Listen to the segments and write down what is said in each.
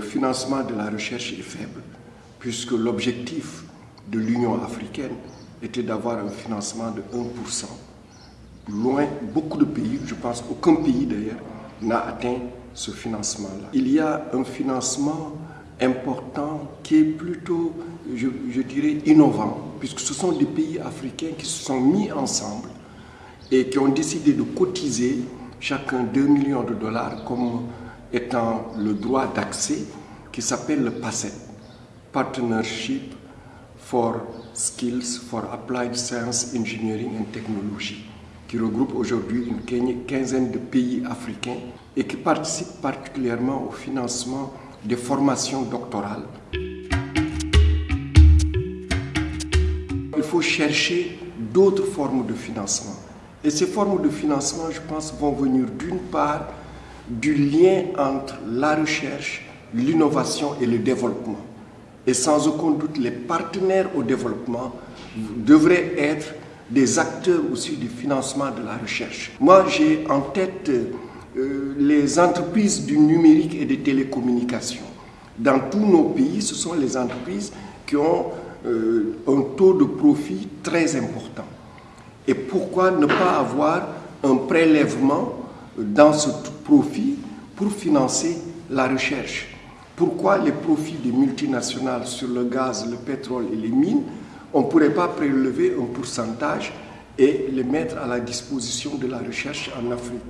financement de la recherche est faible, puisque l'objectif de l'Union africaine était d'avoir un financement de 1%. Loin, beaucoup de pays, je pense aucun pays d'ailleurs, n'a atteint ce financement-là. Il y a un financement important qui est plutôt, je, je, dirais, innovant, puisque ce sont des pays africains qui se sont mis ensemble et qui ont décidé de cotiser chacun 2 millions de dollars comme étant le droit d'accès qui s'appelle le PASET, Partnership for Skills for Applied Science, Engineering and Technology, qui regroupe aujourd'hui une quinzaine de pays africains et qui participe particulièrement au financement des formations doctorales. Il faut chercher d'autres formes de financement. Et ces formes de financement, je pense, vont venir d'une part du lien entre la recherche, l'innovation et le développement. Et sans aucun doute, les partenaires au développement devraient être des acteurs aussi du financement de la recherche. Moi, j'ai en tête euh, les entreprises du numérique et des télécommunications. Dans tous nos pays, ce sont les entreprises qui ont euh, un taux de profit très important. Et pourquoi ne pas avoir un prélèvement dans ce profit pour financer la recherche. Pourquoi les profits des multinationales sur le gaz, le pétrole et les mines, on ne pourrait pas prélever un pourcentage et les mettre à la disposition de la recherche en Afrique?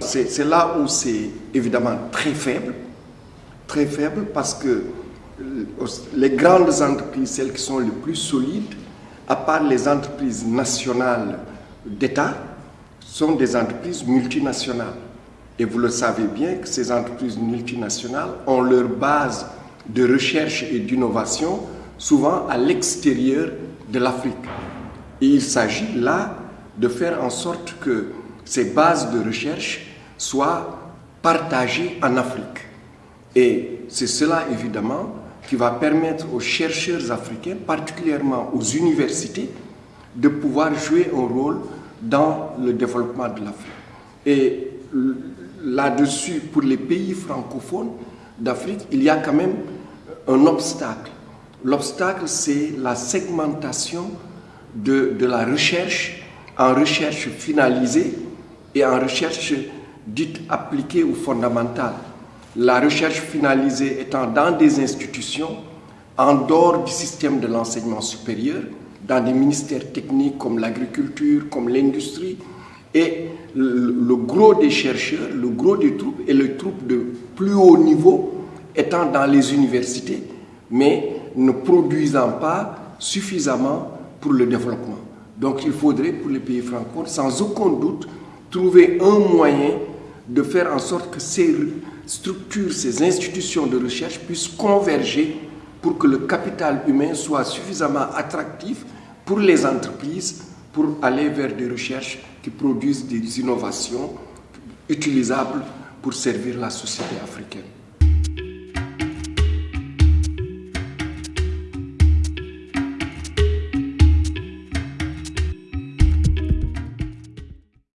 C'est là où c'est évidemment très faible, très faible parce que les grandes entreprises, celles qui sont les plus solides, à part les entreprises nationales d'État, sont des entreprises multinationales. Et vous le savez bien que ces entreprises multinationales ont leur base de recherche et d'innovation souvent à l'extérieur de l'Afrique. Et il s'agit là de faire en sorte que ces bases de recherche soient partagées en Afrique. Et c'est cela, évidemment, qui va permettre aux chercheurs africains, particulièrement aux universités, de pouvoir jouer un rôle dans le développement de l'Afrique. Et là-dessus, pour les pays francophones d'Afrique, il y a quand même un obstacle. L'obstacle, c'est la segmentation de, de, la recherche en recherche finalisée et en recherche dite appliquée ou fondamentale la recherche finalisée étant dans des institutions en dehors du système de l'enseignement supérieur, dans des ministères techniques comme l'agriculture, comme l'industrie, et le, gros des chercheurs, le gros des troupes et les troupes de plus haut niveau étant dans les universités, mais ne produisant pas suffisamment pour le développement. Donc il faudrait pour les pays francophones, sans aucun doute, trouver un moyen de faire en sorte que ces structures, ces institutions de recherche puissent converger pour que le capital humain soit suffisamment attractif pour les entreprises pour aller vers des recherches qui produisent des innovations utilisables pour servir la société africaine.